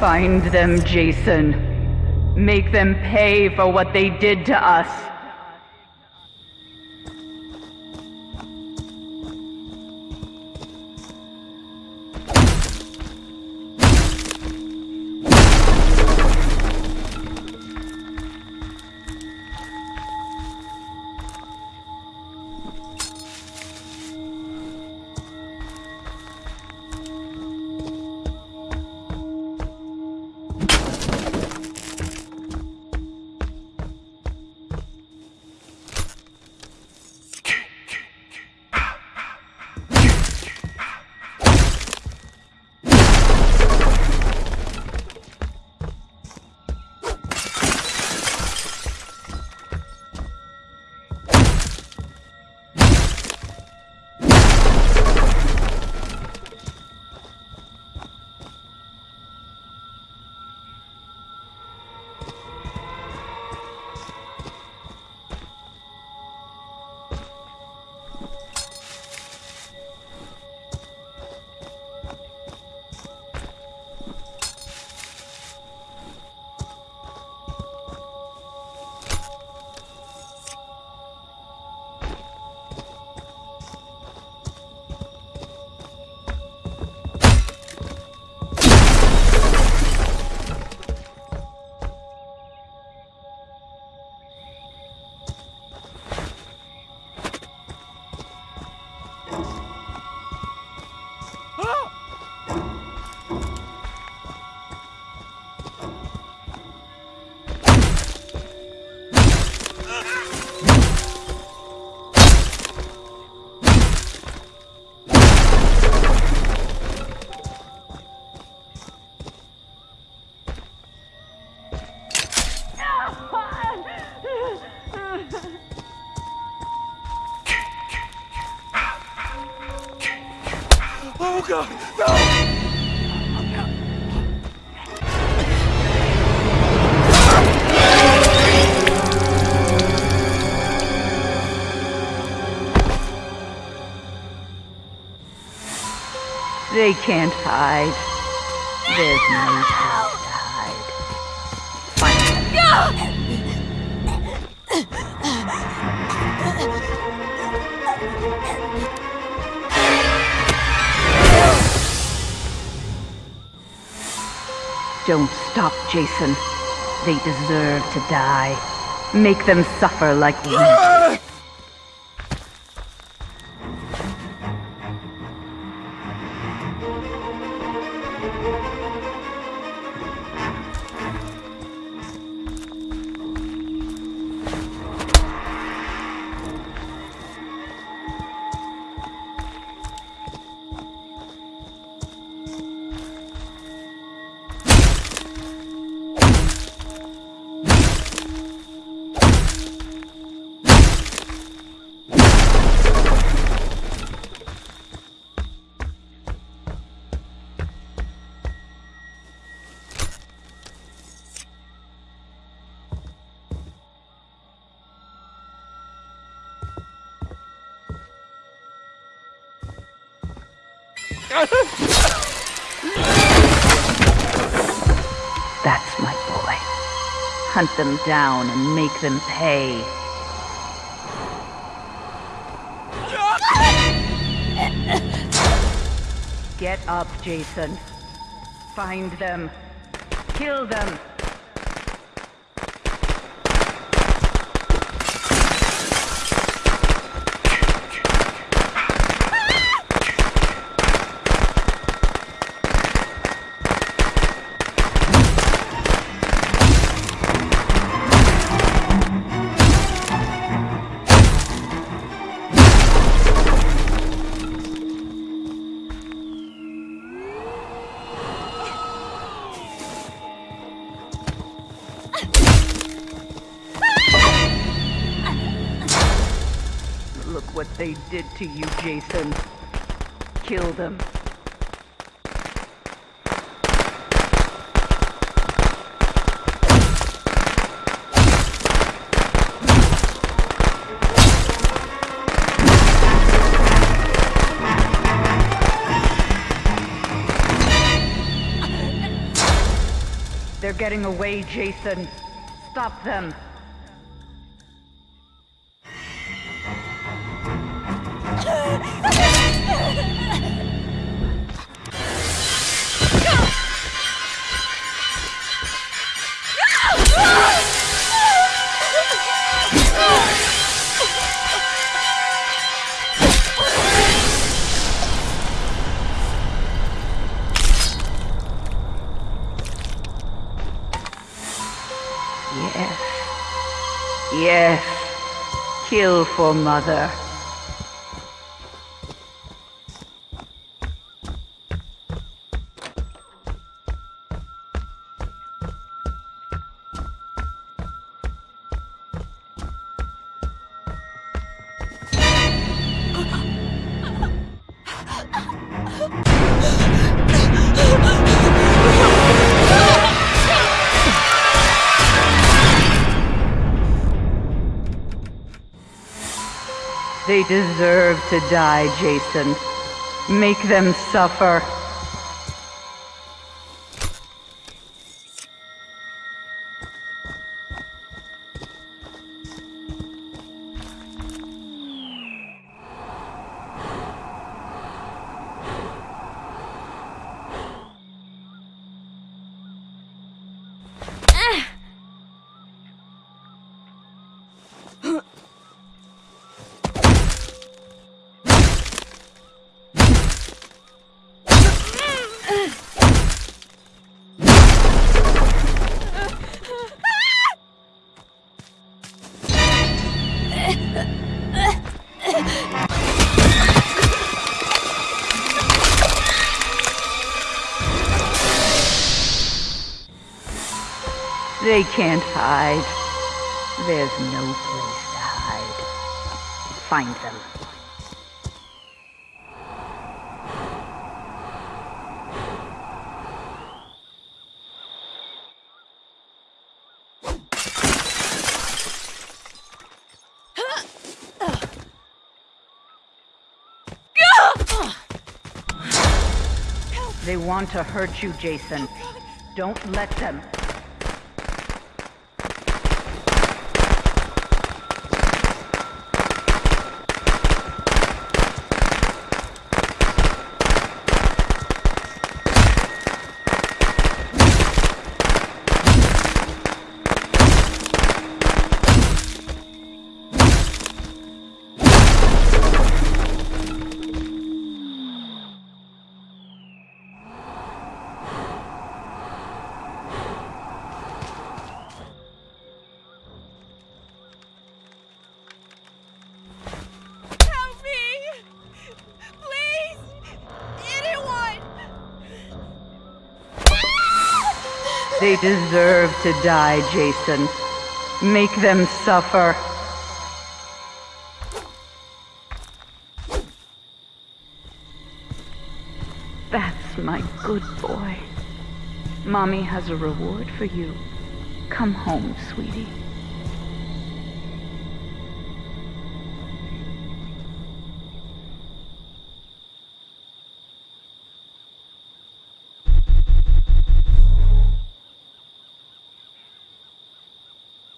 Find them, Jason. Make them pay for what they did to us. Oh god, no! They can't hide. There's no place to hide. Find them. Don't stop, Jason. They deserve to die. Make them suffer like we. That's my boy. Hunt them down and make them pay. Get up, Jason. Find them. Kill them. Look what they did to you, Jason. Kill them. Getting away, Jason. Stop them. Yes. Kill for mother. They deserve to die, Jason. Make them suffer. They can't hide. There's no place to hide. Find them. They want to hurt you, Jason. Don't let them. They deserve to die, Jason. Make them suffer. That's my good boy. Mommy has a reward for you. Come home, sweetie.